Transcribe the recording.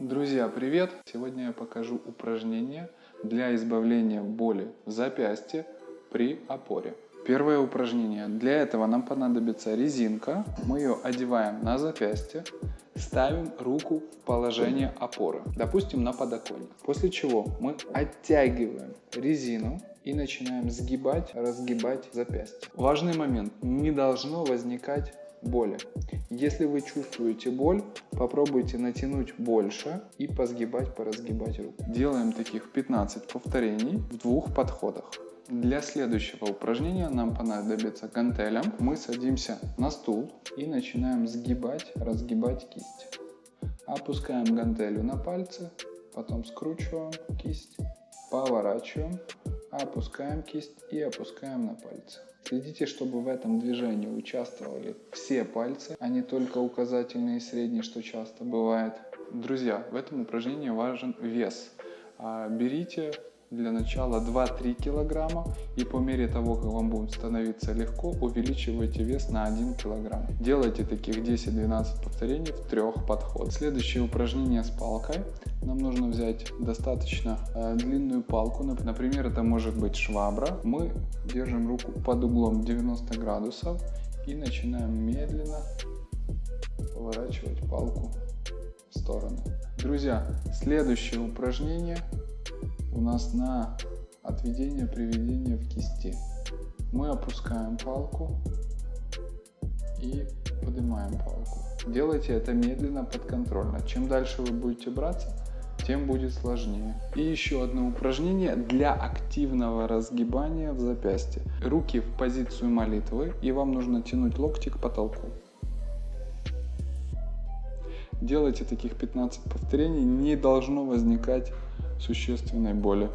Друзья, привет! Сегодня я покажу упражнение для избавления боли в запястье при опоре. Первое упражнение. Для этого нам понадобится резинка. Мы ее одеваем на запястье, ставим руку в положение опоры, допустим на подоконник. После чего мы оттягиваем резину и начинаем сгибать, разгибать запястье. Важный момент. Не должно возникать боли. Если вы чувствуете боль, попробуйте натянуть больше и позгибать, поразгибать руку. Делаем таких 15 повторений в двух подходах. Для следующего упражнения нам понадобится гантелем. Мы садимся на стул и начинаем сгибать, разгибать кисть. Опускаем гантелю на пальцы, потом скручиваем кисть, поворачиваем, опускаем кисть и опускаем на пальцы. Следите, чтобы в этом движении участвовали все пальцы, а не только указательный и средний, что часто бывает. Друзья, в этом упражнении важен вес. А, берите для начала 2-3 килограмма и по мере того, как вам будет становиться легко, увеличивайте вес на 1 килограмм. Делайте таких 10-12 повторений в трех подходах. Следующее упражнение с палкой. Нам нужно взять достаточно э, длинную палку, например, это может быть швабра. Мы держим руку под углом 90 градусов и начинаем медленно поворачивать палку в стороны. Друзья, следующее упражнение у нас на отведение приведение в кисти. Мы опускаем палку и поднимаем палку. Делайте это медленно, подконтрольно. Чем дальше вы будете браться, тем будет сложнее. И еще одно упражнение для активного разгибания в запястье. Руки в позицию молитвы и вам нужно тянуть локти к потолку. Делайте таких 15 повторений, не должно возникать существенной боли.